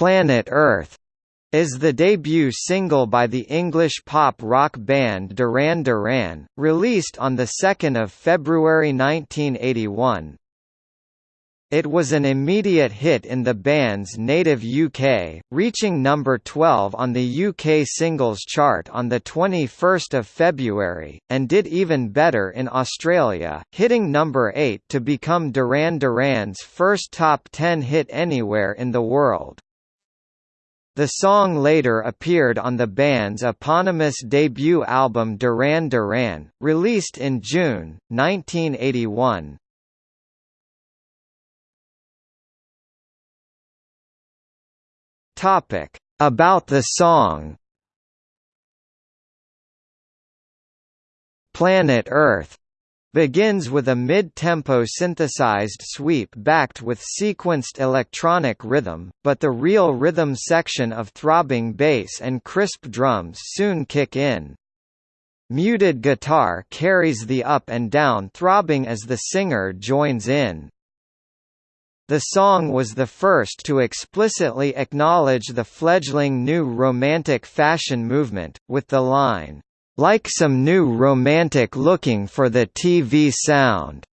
Planet Earth is the debut single by the English pop rock band Duran Duran, released on 2 February 1981. It was an immediate hit in the band's native UK, reaching number 12 on the UK singles chart on 21 February, and did even better in Australia, hitting number 8 to become Duran Duran's first top 10 hit anywhere in the world. The song later appeared on the band's eponymous debut album Duran Duran, released in June, 1981. Topic about the song. Planet Earth begins with a mid-tempo synthesized sweep backed with sequenced electronic rhythm, but the real rhythm section of throbbing bass and crisp drums soon kick in. Muted guitar carries the up and down throbbing as the singer joins in. The song was the first to explicitly acknowledge the fledgling new romantic fashion movement, with the line, "...like some new romantic looking for the TV sound."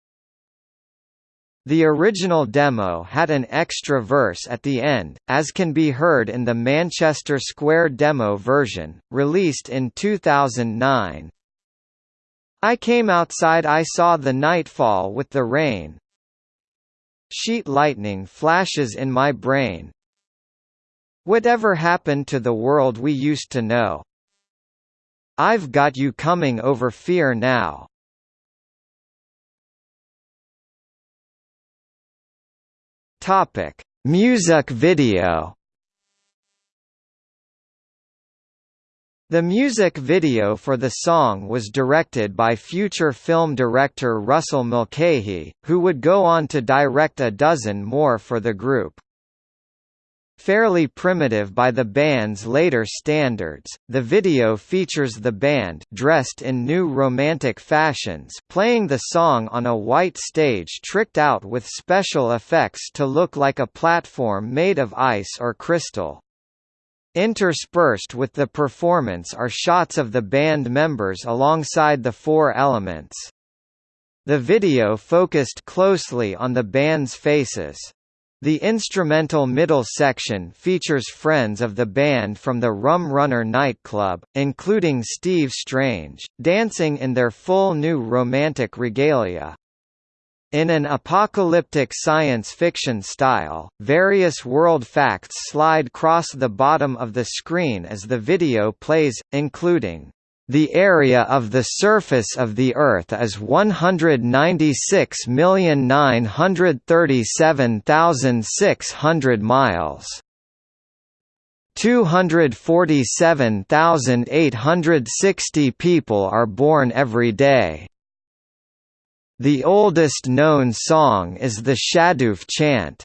The original demo had an extra verse at the end, as can be heard in the Manchester Square demo version, released in 2009. I came outside I saw the nightfall with the rain, Sheet lightning flashes in my brain. Whatever happened to the world we used to know? I've got you coming over fear now. Topic: Music video. The music video for the song was directed by future film director Russell Mulcahy, who would go on to direct a dozen more for the group. Fairly primitive by the band's later standards, the video features the band dressed in new romantic fashions playing the song on a white stage tricked out with special effects to look like a platform made of ice or crystal. Interspersed with the performance are shots of the band members alongside the four elements. The video focused closely on the band's faces. The instrumental middle section features friends of the band from the Rum Runner nightclub, including Steve Strange, dancing in their full new romantic regalia. In an apocalyptic science fiction style, various world facts slide cross the bottom of the screen as the video plays, including, "...the area of the surface of the Earth is 196,937,600 miles." 247,860 people are born every day. The oldest known song is the Shadoof chant.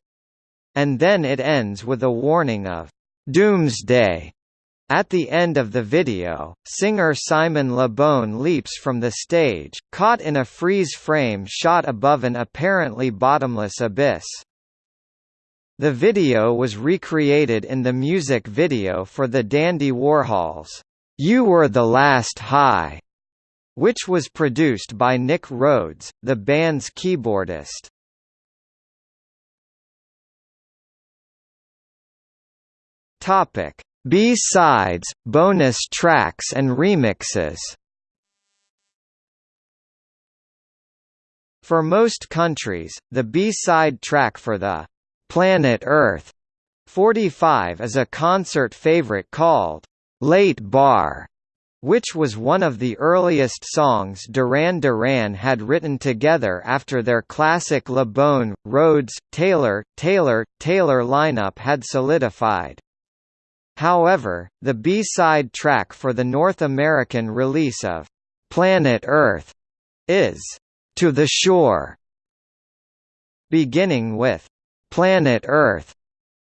And then it ends with a warning of doomsday. At the end of the video, singer Simon Le Bon leaps from the stage, caught in a freeze frame shot above an apparently bottomless abyss. The video was recreated in the music video for the Dandy Warhols' You Were the Last High which was produced by Nick Rhodes, the band's keyboardist. Topic: B-sides, bonus tracks and remixes. For most countries, the B-side track for the Planet Earth 45 is a concert favorite called Late Bar which was one of the earliest songs Duran Duran had written together after their classic Le Bon, Rhodes, Taylor, Taylor, Taylor lineup had solidified. However, the B-side track for the North American release of Planet Earth is To the Shore. Beginning with Planet Earth,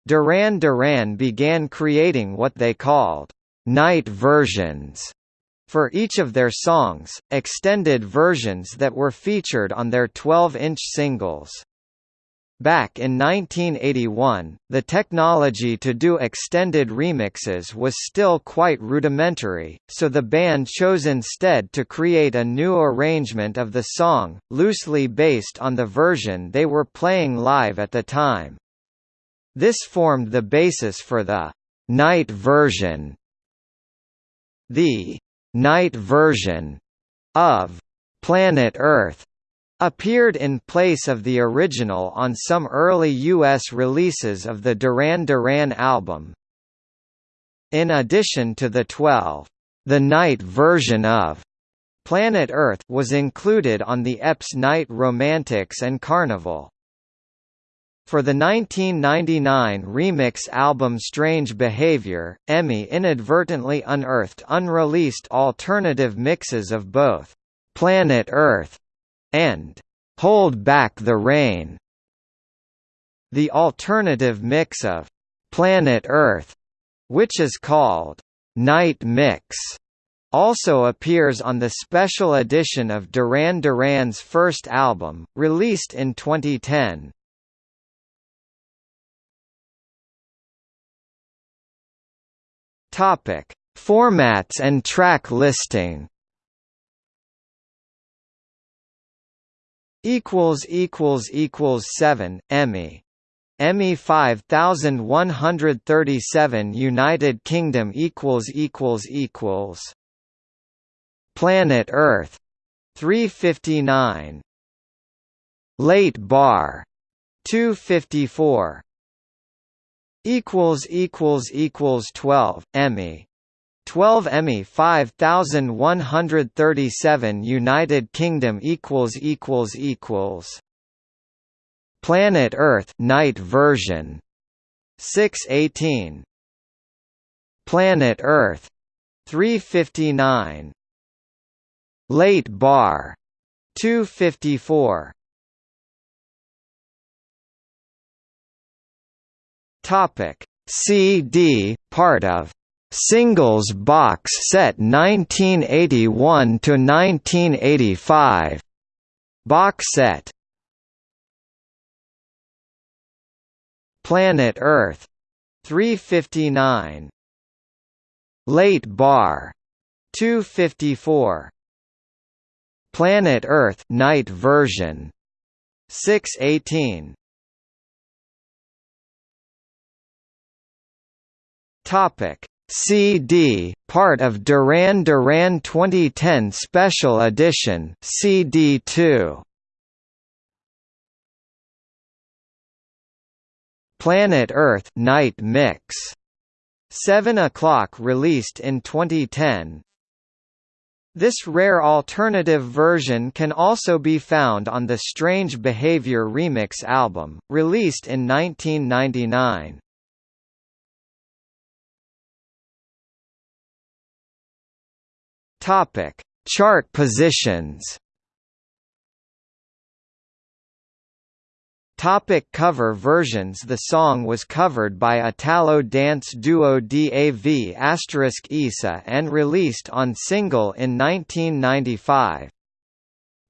Duran Duran began creating what they called night versions for each of their songs, extended versions that were featured on their 12-inch singles. Back in 1981, the technology to do extended remixes was still quite rudimentary, so the band chose instead to create a new arrangement of the song, loosely based on the version they were playing live at the time. This formed the basis for the night version. The night version of Planet Earth appeared in place of the original on some early U.S. releases of the Duran Duran album. In addition to the 12, the night version of Planet Earth was included on the EP's Night Romantics and Carnival. For the 1999 remix album Strange Behavior, Emmy inadvertently unearthed unreleased alternative mixes of both Planet Earth and Hold Back the Rain. The alternative mix of Planet Earth, which is called Night Mix, also appears on the special edition of Duran Duran's first album, released in 2010. Topic: Formats and track listing. Equals equals equals 7 EMI EMI 5137 United Kingdom equals equals equals Planet Earth 359 Late Bar 254 equals equals equals 12 EMI 12 EMI 5137 United Kingdom equals equals equals. Planet Earth night version. 618 Planet Earth. 359 Late Bar. 254 Topic. CD part of Singles box set 1981 to 1985 box set. Planet Earth. 359 Late Bar. 254 Planet Earth night version. 618 Topic CD, part of Duran Duran 2010 Special Edition CD2. Planet Earth Night Mix. 7 o'clock released in 2010. This rare alternative version can also be found on the Strange Behavior remix album, released in 1999. Topic: Chart positions. Topic cover versions The song was covered by Italo dance duo DAV asterisk Isa and released on single in 1995.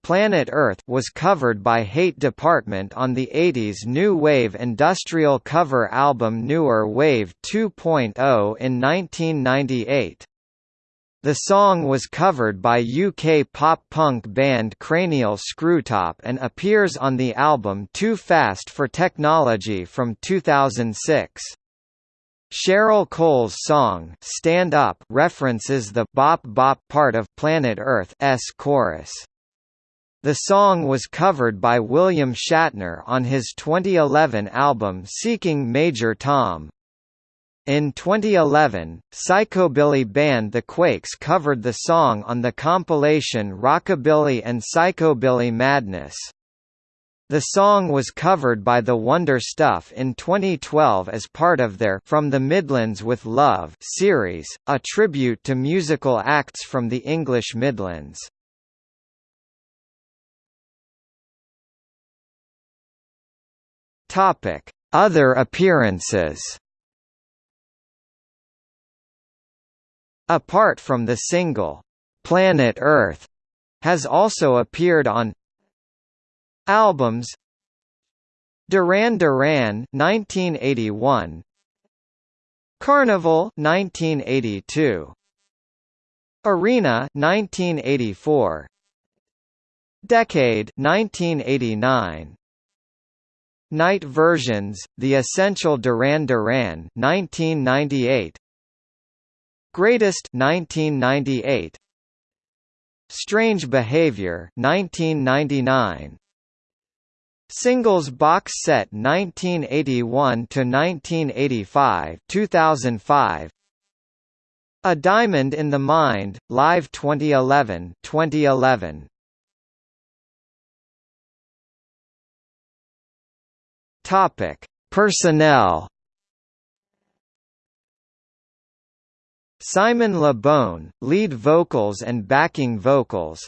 Planet Earth was covered by Hate Department on the 80s New Wave industrial cover album Newer Wave 2.0 in 1998. The song was covered by UK pop-punk band Cranial Screwtop and appears on the album Too Fast for Technology from 2006. Cheryl Cole's song Stand Up references the bop bop part of Planet Earth's chorus. The song was covered by William Shatner on his 2011 album Seeking Major Tom. In 2011, psychobilly band The Quakes covered the song on the compilation Rockabilly and Psychobilly Madness. The song was covered by The Wonder Stuff in 2012 as part of their From the Midlands with Love series, a tribute to musical acts from the English Midlands. Topic: Other appearances. Apart from the single, "'Planet Earth' has also appeared on albums. Duran Duran 1981 Carnival 1982 Arena 1984 Decade 1989 Night versions The Essential Duran Duran 1998 Greatest 1998 Strange Behavior 1999 Singles box set 1981 to 1985 2005 A Diamond in the Mind live 2011 2011 Topic. Personnel Simon Le Bon, lead vocals and backing vocals.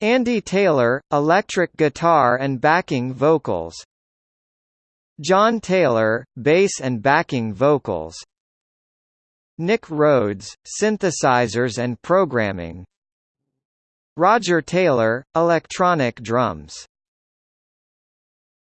Andy Taylor, electric guitar and backing vocals. John Taylor, bass and backing vocals. Nick Rhodes, synthesizers and programming. Roger Taylor, electronic drums